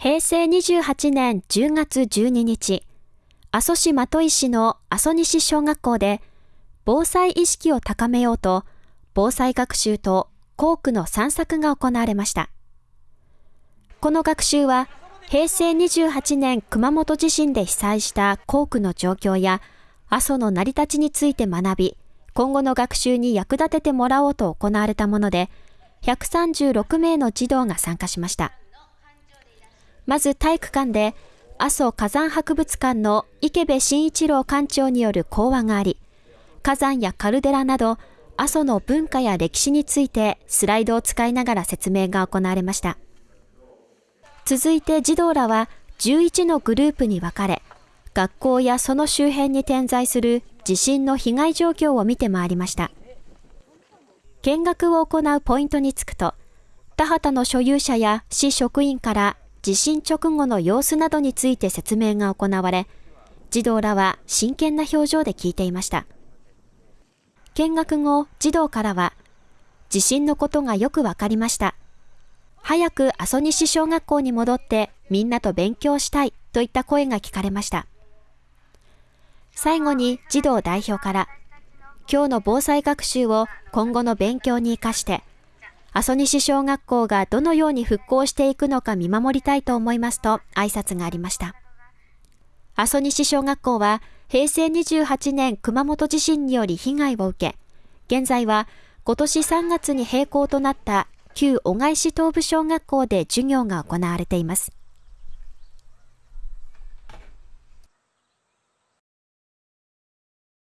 平成28年10月12日、阿蘇市的石の阿蘇西小学校で、防災意識を高めようと、防災学習と校区の散策が行われました。この学習は、平成28年熊本地震で被災した校区の状況や、阿蘇の成り立ちについて学び、今後の学習に役立ててもらおうと行われたもので、136名の児童が参加しました。まず体育館で、阿蘇火山博物館の池部慎一郎館長による講話があり、火山やカルデラなど、阿蘇の文化や歴史についてスライドを使いながら説明が行われました。続いて児童らは11のグループに分かれ、学校やその周辺に点在する地震の被害状況を見て回りました。見学を行うポイントにつくと、田畑の所有者や市職員から地震直後の様子などについて説明が行われ、児童らは真剣な表情で聞いていました。見学後、児童からは、地震のことがよくわかりました。早く阿蘇西小学校に戻ってみんなと勉強したいといった声が聞かれました。最後に児童代表から、今日の防災学習を今後の勉強に活かして、阿蘇西小学校がどのように復興していくのか見守りたいと思いますと挨拶がありました。阿蘇西小学校は平成28年熊本地震により被害を受け、現在は今年3月に閉校となった旧小返し東部小学校で授業が行われています。